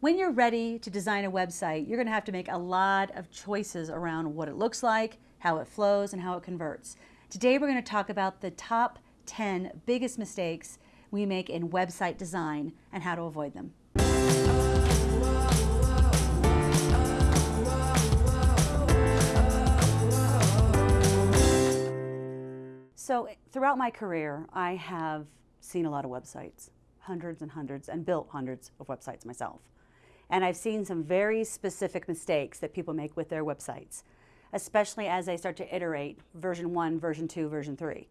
When you're ready to design a website, you're going to have to make a lot of choices around what it looks like, how it flows, and how it converts. Today we're going to talk about the top 10 biggest mistakes we make in website design and how to avoid them. So throughout my career, I have seen a lot of websites, hundreds and hundreds, and built hundreds of websites myself. And I've seen some very specific mistakes that people make with their websites, especially as they start to iterate version one, version two, version three.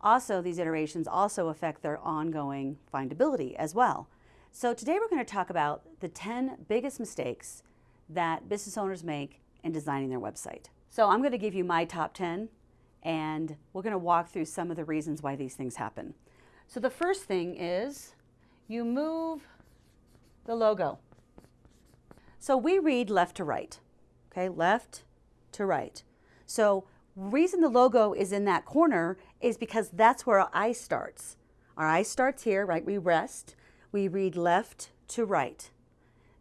Also, these iterations also affect their ongoing findability as well. So today we're going to talk about the 10 biggest mistakes that business owners make in designing their website. So I'm going to give you my top 10 and we're going to walk through some of the reasons why these things happen. So the first thing is you move the logo. So we read left to right, okay, left to right. So reason the logo is in that corner is because that's where our eye starts. Our eye starts here, right? We rest. We read left to right.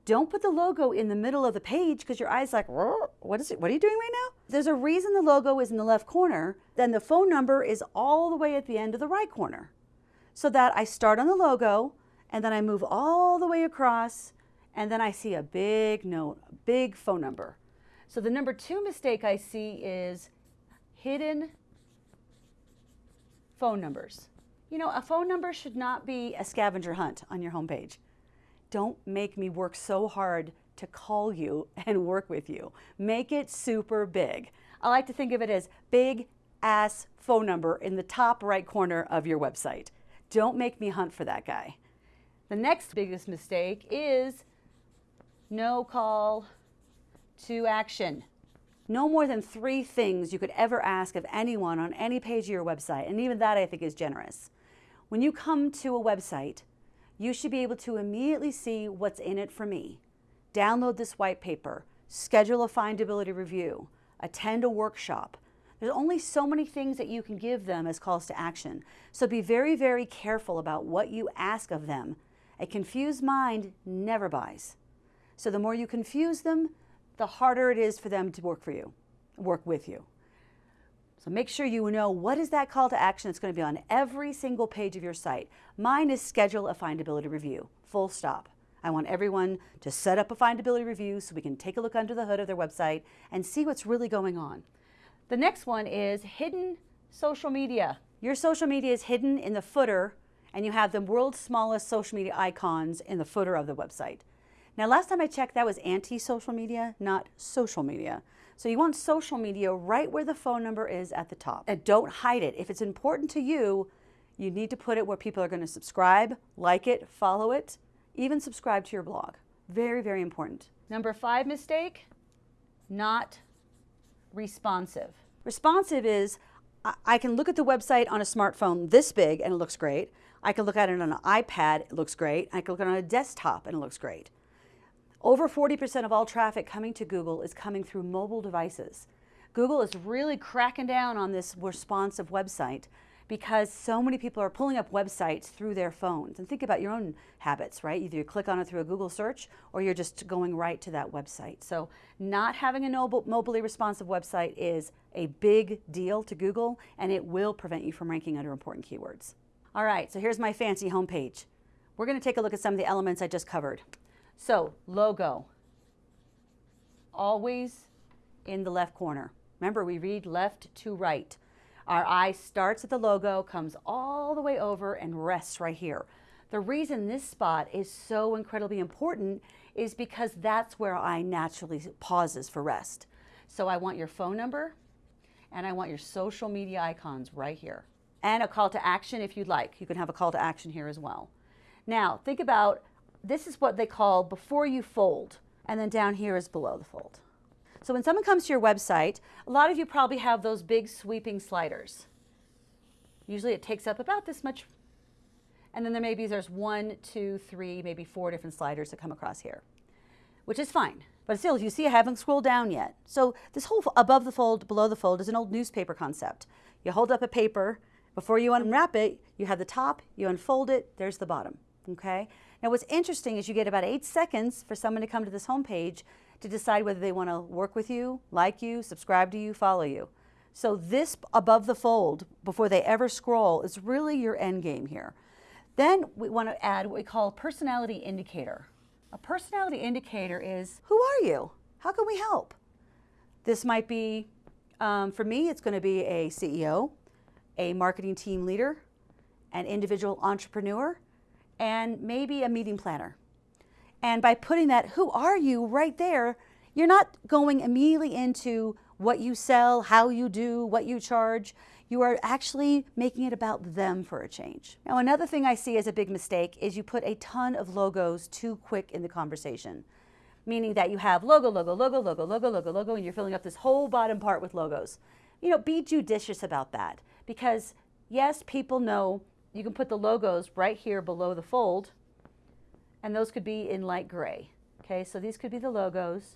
Don't put the logo in the middle of the page because your eye's like, what is it? What are you doing right now? There's a reason the logo is in the left corner. Then the phone number is all the way at the end of the right corner. So that I start on the logo and then I move all the way across and then I see a big note, a big phone number. So the number two mistake I see is hidden phone numbers. You know, a phone number should not be a scavenger hunt on your homepage. Don't make me work so hard to call you and work with you. Make it super big. I like to think of it as big ass phone number in the top right corner of your website. Don't make me hunt for that guy. The next biggest mistake is no call to action. No more than three things you could ever ask of anyone on any page of your website, and even that I think is generous. When you come to a website, you should be able to immediately see what's in it for me. Download this white paper, schedule a findability review, attend a workshop. There's only so many things that you can give them as calls to action. So be very, very careful about what you ask of them. A confused mind never buys. So the more you confuse them, the harder it is for them to work for you, work with you. So make sure you know what is that call to action that's going to be on every single page of your site. Mine is schedule a findability review, full stop. I want everyone to set up a findability review so we can take a look under the hood of their website and see what's really going on. The next one is hidden social media. Your social media is hidden in the footer and you have the world's smallest social media icons in the footer of the website. Now, last time I checked, that was anti-social media, not social media. So you want social media right where the phone number is at the top. And don't hide it. If it's important to you, you need to put it where people are going to subscribe, like it, follow it, even subscribe to your blog. Very, very important. Number five mistake, not responsive. Responsive is I can look at the website on a smartphone this big and it looks great. I can look at it on an iPad, it looks great. I can look at it on a desktop and it looks great. Over 40% of all traffic coming to Google is coming through mobile devices. Google is really cracking down on this responsive website because so many people are pulling up websites through their phones. And think about your own habits, right? Either you click on it through a Google search or you're just going right to that website. So not having a mobile, mobily responsive website is a big deal to Google and it will prevent you from ranking under important keywords. All right, so here's my fancy homepage. We're gonna take a look at some of the elements I just covered. So logo, always in the left corner. Remember, we read left to right. Our eye starts at the logo, comes all the way over and rests right here. The reason this spot is so incredibly important is because that's where I naturally pauses for rest. So I want your phone number and I want your social media icons right here. And a call to action if you'd like. You can have a call to action here as well. Now, think about this is what they call before you fold, and then down here is below the fold. So when someone comes to your website, a lot of you probably have those big sweeping sliders. Usually it takes up about this much, and then there maybe there's one, two, three, maybe four different sliders that come across here, which is fine. But still, if you see, I haven't scrolled down yet. So this whole above the fold, below the fold is an old newspaper concept. You hold up a paper, before you unwrap it, you have the top, you unfold it, there's the bottom, okay? Now what's interesting is you get about eight seconds for someone to come to this homepage to decide whether they want to work with you, like you, subscribe to you, follow you. So this above the fold, before they ever scroll, is really your end game here. Then we want to add what we call a personality indicator. A personality indicator is, who are you? How can we help? This might be, um, for me, it's going to be a CEO, a marketing team leader, an individual entrepreneur, and maybe a meeting planner. And by putting that, who are you right there, you're not going immediately into what you sell, how you do, what you charge. You are actually making it about them for a change. Now, another thing I see as a big mistake is you put a ton of logos too quick in the conversation, meaning that you have logo, logo, logo, logo, logo, logo, logo, and you're filling up this whole bottom part with logos. You know, be judicious about that because yes, people know you can put the logos right here below the fold, and those could be in light gray. Okay, so these could be the logos,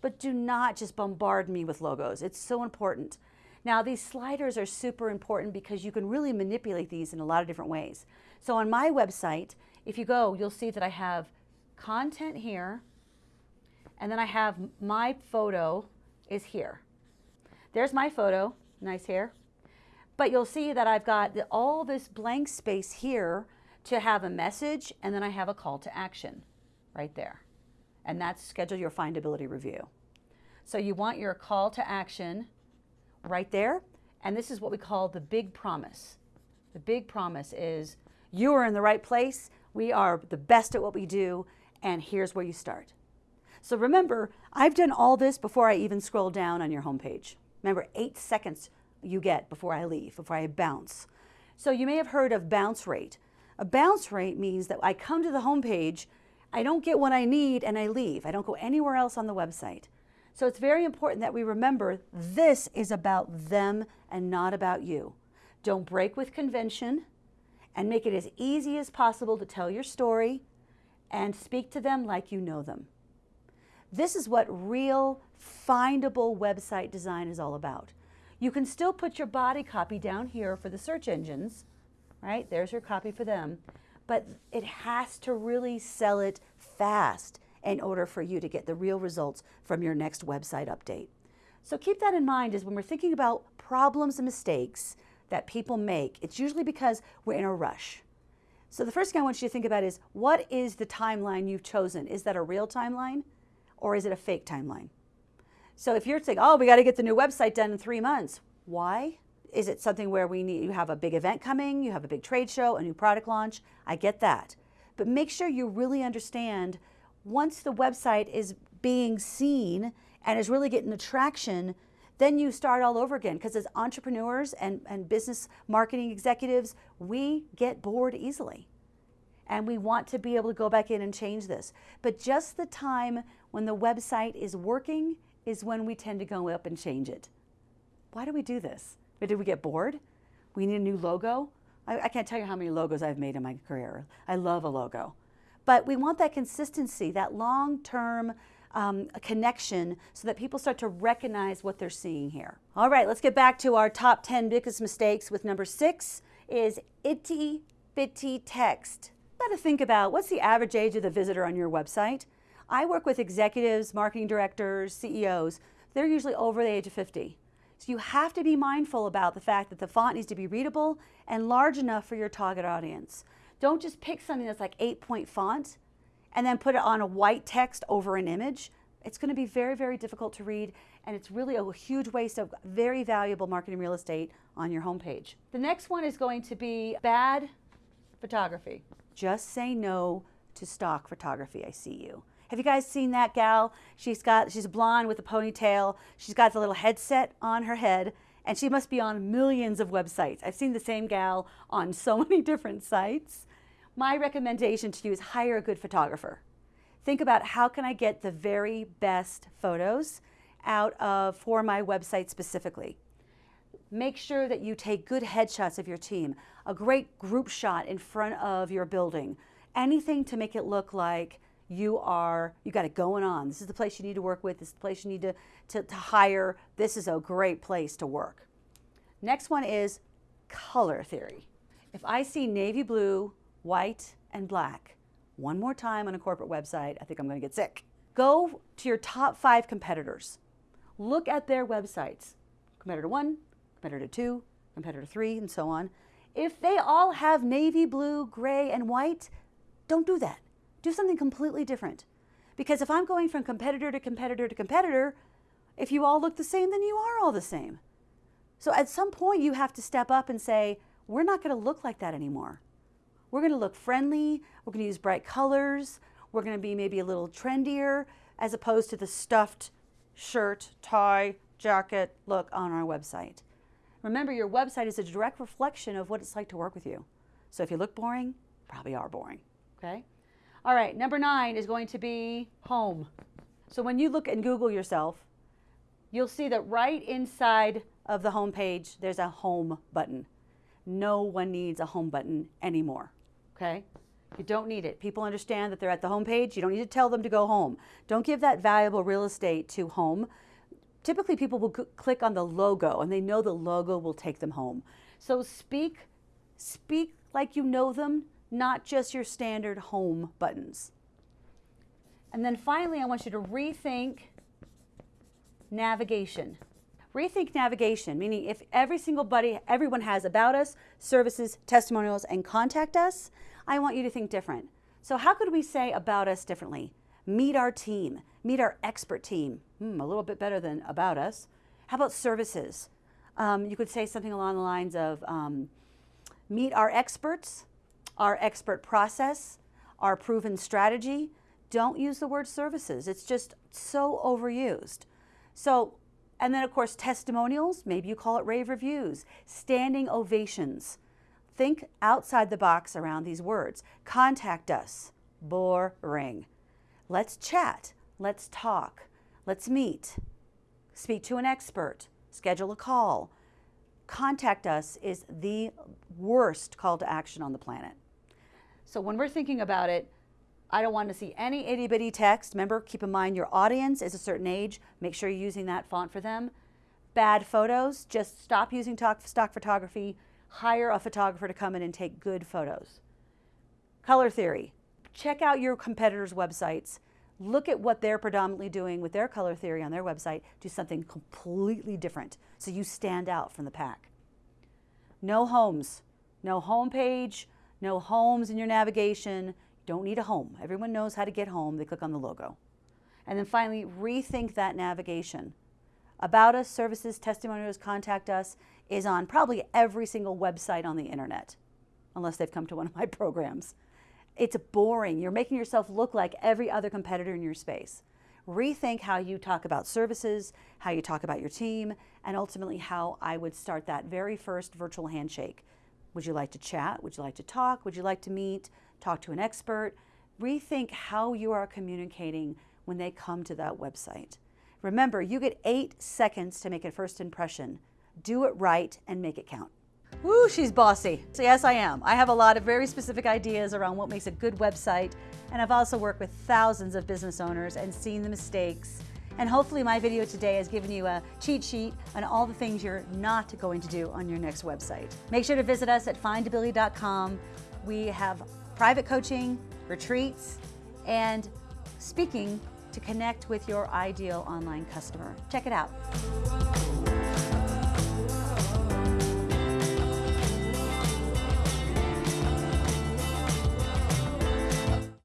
but do not just bombard me with logos. It's so important. Now, these sliders are super important because you can really manipulate these in a lot of different ways. So on my website, if you go, you'll see that I have content here, and then I have my photo is here. There's my photo, nice hair. But you'll see that I've got all this blank space here to have a message, and then I have a call to action right there. And that's schedule your findability review. So you want your call to action right there. And this is what we call the big promise. The big promise is you are in the right place. We are the best at what we do. And here's where you start. So remember, I've done all this before I even scroll down on your homepage. Remember, eight seconds you get before I leave, before I bounce. So you may have heard of bounce rate. A bounce rate means that I come to the homepage, I don't get what I need, and I leave. I don't go anywhere else on the website. So it's very important that we remember this is about them and not about you. Don't break with convention and make it as easy as possible to tell your story and speak to them like you know them. This is what real, findable website design is all about. You can still put your body copy down here for the search engines, right? There's your copy for them. But it has to really sell it fast in order for you to get the real results from your next website update. So keep that in mind as when we're thinking about problems and mistakes that people make, it's usually because we're in a rush. So the first thing I want you to think about is what is the timeline you've chosen? Is that a real timeline or is it a fake timeline? So if you're saying, oh, we got to get the new website done in three months, why? Is it something where we need, you have a big event coming, you have a big trade show, a new product launch? I get that. But make sure you really understand once the website is being seen and is really getting attraction, then you start all over again. Because as entrepreneurs and, and business marketing executives, we get bored easily. And we want to be able to go back in and change this. But just the time when the website is working is when we tend to go up and change it. Why do we do this? Did we get bored? We need a new logo? I, I, can't tell you how many logos I've made in my career. I love a logo. But we want that consistency, that long-term um, connection so that people start to recognize what they're seeing here. All right, let's get back to our top 10 biggest mistakes with number six is itty bitty text. Got to think about what's the average age of the visitor on your website? I work with executives, marketing directors, CEOs. They're usually over the age of 50. So you have to be mindful about the fact that the font needs to be readable and large enough for your target audience. Don't just pick something that's like eight point font and then put it on a white text over an image. It's going to be very, very difficult to read and it's really a huge waste of very valuable marketing real estate on your homepage. The next one is going to be bad photography. Just say no to stock photography. I see you. Have you guys seen that gal? She's got, she's blonde with a ponytail. She's got the little headset on her head and she must be on millions of websites. I've seen the same gal on so many different sites. My recommendation to you is hire a good photographer. Think about how can I get the very best photos out of for my website specifically. Make sure that you take good headshots of your team, a great group shot in front of your building, anything to make it look like you are, you got it going on. This is the place you need to work with. This is the place you need to, to, to hire. This is a great place to work. Next one is color theory. If I see navy blue, white, and black, one more time on a corporate website, I think I'm going to get sick. Go to your top five competitors. Look at their websites. Competitor one, competitor two, competitor three, and so on. If they all have navy blue, gray, and white, don't do that. Do something completely different. Because if I'm going from competitor to competitor to competitor, if you all look the same, then you are all the same. So at some point, you have to step up and say, we're not going to look like that anymore. We're going to look friendly. We're going to use bright colors. We're going to be maybe a little trendier as opposed to the stuffed shirt, tie, jacket look on our website. Remember, your website is a direct reflection of what it's like to work with you. So if you look boring, probably are boring. Okay? All right, number nine is going to be home. So when you look and Google yourself, you'll see that right inside of the home page, there's a home button. No one needs a home button anymore. Okay? You don't need it. People understand that they're at the home page. You don't need to tell them to go home. Don't give that valuable real estate to home. Typically, people will click on the logo and they know the logo will take them home. So speak, speak like you know them, not just your standard home buttons. And then finally, I want you to rethink navigation. Rethink navigation, meaning if every single buddy, everyone has about us, services, testimonials, and contact us, I want you to think different. So how could we say about us differently? Meet our team, meet our expert team. Hmm, a little bit better than about us. How about services? Um, you could say something along the lines of um, meet our experts, our expert process, our proven strategy. Don't use the word services. It's just so overused. So and then, of course, testimonials, maybe you call it rave reviews, standing ovations. Think outside the box around these words. Contact us. Boring. Let's chat. Let's talk. Let's meet. Speak to an expert. Schedule a call. Contact us is the worst call to action on the planet. So when we're thinking about it, I don't want to see any itty bitty text. Remember, keep in mind your audience is a certain age. Make sure you're using that font for them. Bad photos, just stop using stock photography. Hire a photographer to come in and take good photos. Color theory. Check out your competitors' websites. Look at what they're predominantly doing with their color theory on their website. Do something completely different so you stand out from the pack. No homes. No home page. No homes in your navigation don't need a home. Everyone knows how to get home. They click on the logo. And then finally, rethink that navigation. About us, services, testimonials, contact us is on probably every single website on the internet, unless they've come to one of my programs. It's boring. You're making yourself look like every other competitor in your space. Rethink how you talk about services, how you talk about your team, and ultimately how I would start that very first virtual handshake. Would you like to chat? Would you like to talk? Would you like to meet? talk to an expert, rethink how you are communicating when they come to that website. Remember, you get eight seconds to make a first impression. Do it right and make it count. Woo, she's bossy. So yes, I am. I have a lot of very specific ideas around what makes a good website, and I've also worked with thousands of business owners and seen the mistakes. And hopefully my video today has given you a cheat sheet on all the things you're not going to do on your next website. Make sure to visit us at findability.com. We have private coaching, retreats, and speaking to connect with your ideal online customer. Check it out.